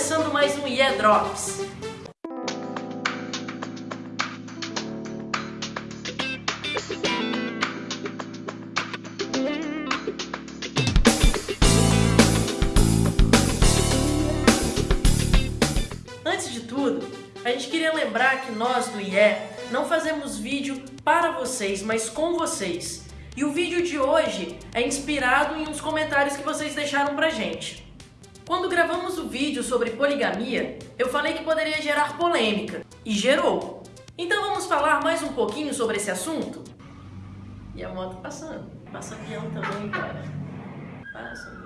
começando mais um Yeah Drops. Antes de tudo, a gente queria lembrar que nós do IE não fazemos vídeo para vocês, mas com vocês. E o vídeo de hoje é inspirado em uns comentários que vocês deixaram pra gente. Quando gravamos o vídeo sobre poligamia, eu falei que poderia gerar polêmica, e gerou. Então vamos falar mais um pouquinho sobre esse assunto? E a moto passando. Passa avião também, cara. Passa.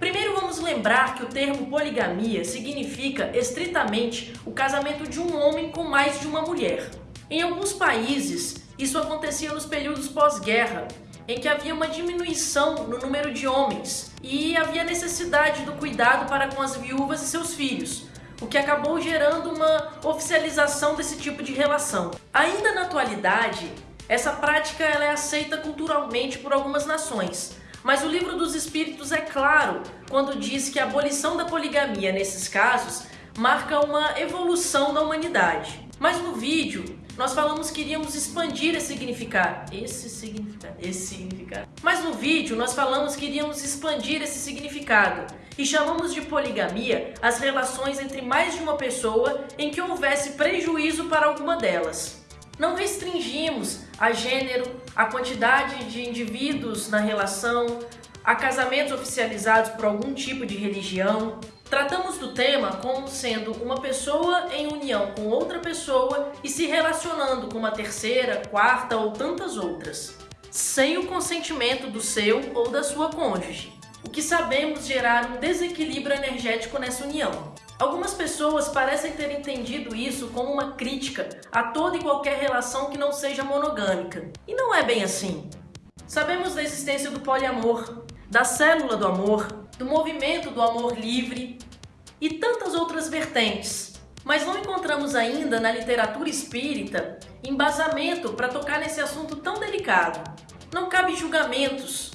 Primeiro vamos lembrar que o termo poligamia significa estritamente o casamento de um homem com mais de uma mulher. Em alguns países, isso acontecia nos períodos pós-guerra, em que havia uma diminuição no número de homens e havia necessidade do cuidado para com as viúvas e seus filhos, o que acabou gerando uma oficialização desse tipo de relação. Ainda na atualidade, essa prática ela é aceita culturalmente por algumas nações, mas o livro dos Espíritos é claro quando diz que a abolição da poligamia nesses casos marca uma evolução da humanidade. Mas no vídeo, nós falamos que iríamos expandir esse significado. Esse significado. Esse significado. Mas no vídeo nós falamos que iríamos expandir esse significado e chamamos de poligamia as relações entre mais de uma pessoa em que houvesse prejuízo para alguma delas. Não restringimos a gênero, a quantidade de indivíduos na relação, a casamentos oficializados por algum tipo de religião, Tratamos do tema como sendo uma pessoa em união com outra pessoa e se relacionando com uma terceira, quarta ou tantas outras, sem o consentimento do seu ou da sua cônjuge, o que sabemos gerar um desequilíbrio energético nessa união. Algumas pessoas parecem ter entendido isso como uma crítica a toda e qualquer relação que não seja monogâmica. E não é bem assim. Sabemos da existência do poliamor, da célula do amor, do movimento do amor livre e tantas outras vertentes. Mas não encontramos ainda na literatura espírita embasamento para tocar nesse assunto tão delicado. Não cabe julgamentos,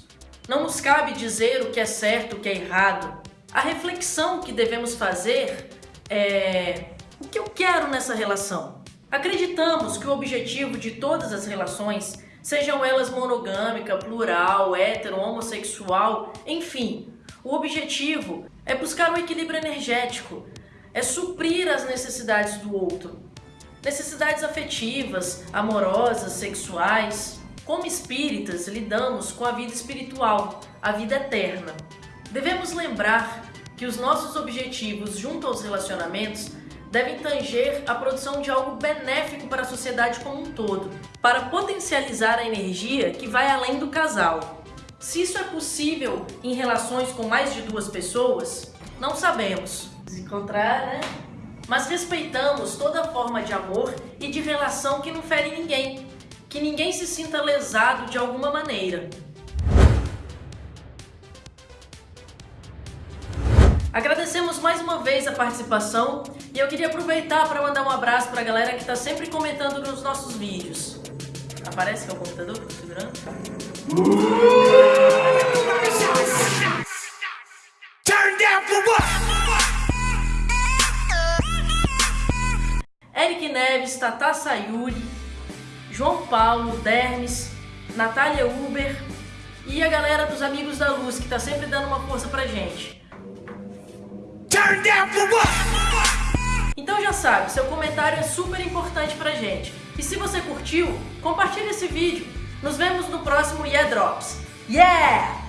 não nos cabe dizer o que é certo, o que é errado. A reflexão que devemos fazer é o que eu quero nessa relação. Acreditamos que o objetivo de todas as relações, sejam elas monogâmica, plural, hétero, homossexual, enfim, o objetivo é buscar um equilíbrio energético, é suprir as necessidades do outro. Necessidades afetivas, amorosas, sexuais. Como espíritas, lidamos com a vida espiritual, a vida eterna. Devemos lembrar que os nossos objetivos junto aos relacionamentos devem tanger a produção de algo benéfico para a sociedade como um todo, para potencializar a energia que vai além do casal. Se isso é possível em relações com mais de duas pessoas, não sabemos. Se encontrar, né? Mas respeitamos toda forma de amor e de relação que não fere ninguém, que ninguém se sinta lesado de alguma maneira. Agradecemos mais uma vez a participação e eu queria aproveitar para mandar um abraço para a galera que está sempre comentando nos nossos vídeos. Aparece que é o computador que segurando? Turn down for what? Eric Neves, Tata Sayuri, João Paulo, Dermes, Natália Uber e a galera dos Amigos da Luz, que tá sempre dando uma força pra gente. Turn down for what? Então já sabe, seu comentário é super importante pra gente. E se você curtiu, compartilhe esse vídeo. Nos vemos no próximo Yeah Drops. Yeah!